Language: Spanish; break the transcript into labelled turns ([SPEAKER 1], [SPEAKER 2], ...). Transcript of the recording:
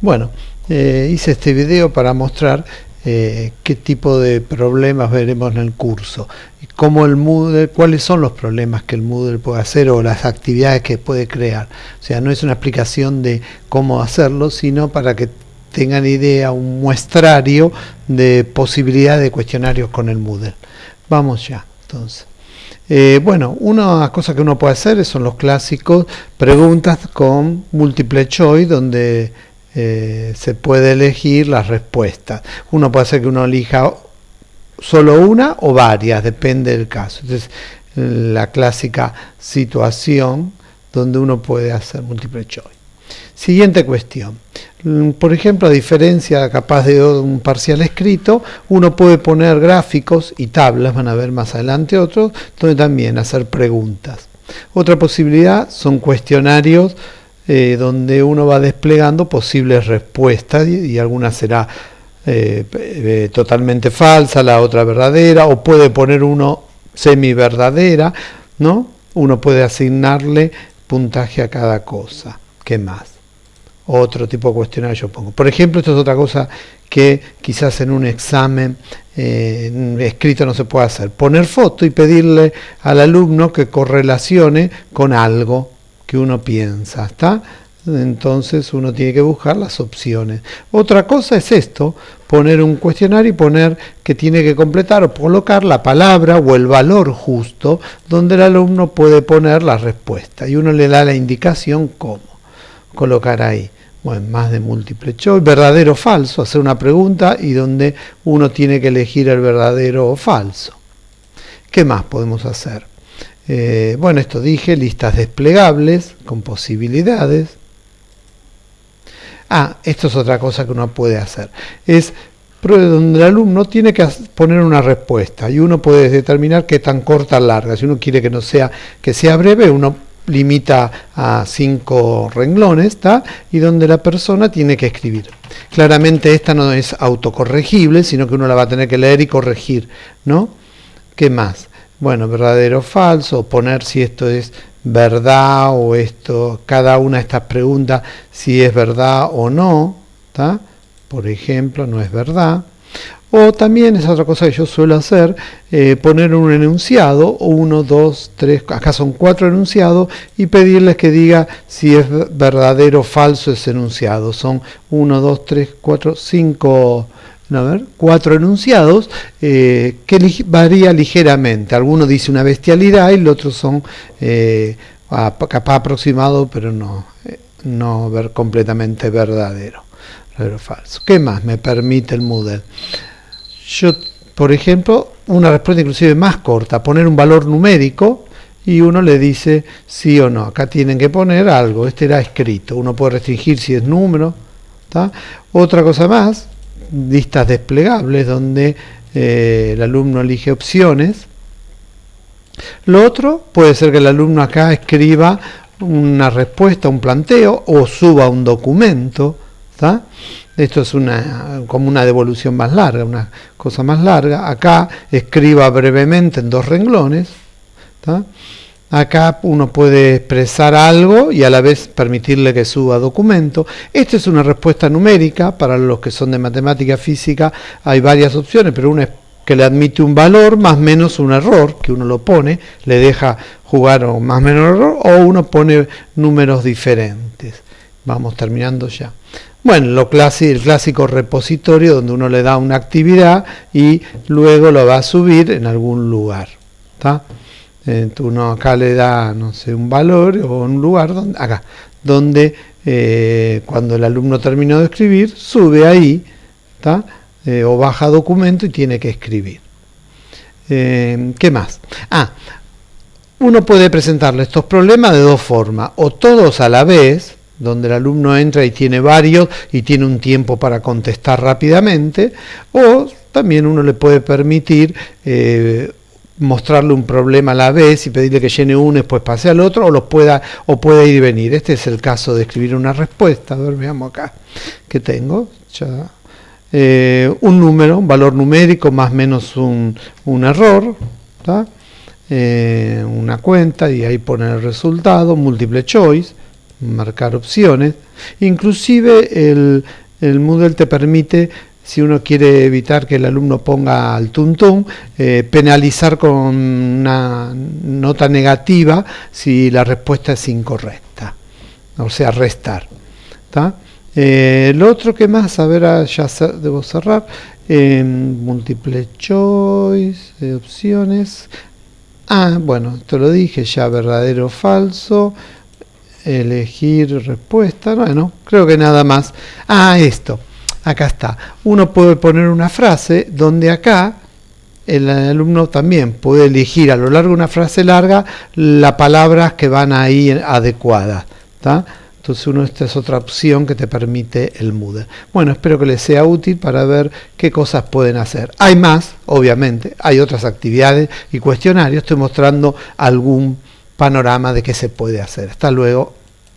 [SPEAKER 1] Bueno, eh, hice este video para mostrar eh, qué tipo de problemas veremos en el curso, cómo el Moodle, cuáles son los problemas que el Moodle puede hacer o las actividades que puede crear. O sea, no es una explicación de cómo hacerlo, sino para que tengan idea, un muestrario de posibilidades de cuestionarios con el Moodle. Vamos ya, entonces. Eh, bueno, una cosa que uno puede hacer son los clásicos preguntas con múltiple choice, donde eh, se puede elegir las respuestas. Uno puede hacer que uno elija solo una o varias, depende del caso. Entonces, la clásica situación donde uno puede hacer múltiple choice. Siguiente cuestión. Mm, por ejemplo, a diferencia capaz de un parcial escrito, uno puede poner gráficos y tablas, van a ver más adelante otros, donde también hacer preguntas. Otra posibilidad son cuestionarios eh, donde uno va desplegando posibles respuestas y, alguna será eh, eh, totalmente falsa, la otra verdadera, o puede poner uno semi verdadera, ¿no? Uno puede asignarle puntaje a cada cosa. ¿Qué más? otro tipo de cuestionario yo pongo. Por ejemplo, esto es otra cosa que quizás en un examen escrito no se puede hacer. Poner foto y pedirle al alumno que correlacione con algo que uno piensa, ¿está? Entonces uno tiene que buscar las opciones. Otra cosa es esto, poner un cuestionario y poner que tiene que completar o colocar la palabra o el valor justo donde el alumno puede poner la respuesta y uno le da la indicación cómo colocar ahí bueno, más de múltiple choice, verdadero o falso, hacer una pregunta y donde uno tiene que elegir el verdadero o falso. ¿Qué más podemos hacer? Eh, bueno, esto dije, listas desplegables con posibilidades. Ah, esto es otra cosa que uno puede hacer. Es donde el alumno tiene que poner una respuesta y uno puede determinar qué tan corta o larga. Si uno quiere que no sea que sea breve, uno limita a cinco renglones, ¿está? y donde la persona tiene que escribir. Claramente esta no es autocorregible, sino que uno la va a tener que leer y corregir, ¿no? ¿Qué más? Bueno, verdadero o falso, poner si esto es verdad o esto, cada una de estas preguntas, si es verdad o no, ¿está? Por ejemplo, no es verdad. O también es otra cosa que yo suelo hacer, eh, poner un enunciado, uno, dos, tres, acá son cuatro enunciados, y pedirles que diga si es verdadero o falso ese enunciado. Son uno, dos, tres, cuatro, cinco, ver, cuatro enunciados eh, que varía ligeramente. Alguno dice una bestialidad y el otro son eh, capaz aproximado, pero no, no ver completamente verdadero. Verdadero falso. ¿Qué más me permite el Moodle? Yo, por ejemplo, una respuesta inclusive más corta, poner un valor numérico y uno le dice sí o no. Acá tienen que poner algo, este era escrito. Uno puede restringir si es número. Otra cosa más, listas desplegables donde eh, el alumno elige opciones. Lo otro puede ser que el alumno acá escriba una respuesta, un planteo o suba un documento. Esto es una, como una devolución más larga, una cosa más larga. Acá escriba brevemente en dos renglones. Acá uno puede expresar algo y a la vez permitirle que suba documento. Esta es una respuesta numérica, para los que son de matemática física hay varias opciones, pero una es que le admite un valor más menos un error, que uno lo pone, le deja jugar más o menos error, o uno pone números diferentes. Vamos terminando ya. Bueno, lo el clásico repositorio donde uno le da una actividad y luego lo va a subir en algún lugar. Uno acá le da, no sé, un valor o un lugar, donde, acá, donde eh, cuando el alumno terminó de escribir, sube ahí, eh, o baja documento y tiene que escribir. Eh, ¿Qué más? Ah, uno puede presentarle estos problemas de dos formas, o todos a la vez, donde el alumno entra y tiene varios y tiene un tiempo para contestar rápidamente, o también uno le puede permitir eh, mostrarle un problema a la vez y pedirle que llene uno y después pase al otro, o, los pueda, o puede ir y venir. Este es el caso de escribir una respuesta. A ver, veamos acá que tengo. Eh, un número, un valor numérico más menos un, error, eh, una cuenta y ahí pone el resultado, múltiple choice marcar opciones. Inclusive el, el Moodle te permite si uno quiere evitar que el alumno ponga al tuntún, eh, penalizar con una nota negativa si la respuesta es incorrecta, o sea, restar. Eh, lo otro que más, a ver, ah, ya debo cerrar, múltiple choice, de opciones. Ah, bueno, esto lo dije ya, verdadero o falso, elegir respuesta, bueno, creo que nada más. Ah, esto acá está. Uno puede poner una frase donde acá el alumno también puede elegir a lo largo de una frase larga las palabras que van ahí adecuadas. Entonces uno, esta es otra opción que te permite el Moodle. Bueno, espero que les sea útil para ver qué cosas pueden hacer. Hay más, obviamente, hay otras actividades y cuestionarios. Estoy mostrando algún panorama de qué se puede hacer. Hasta luego.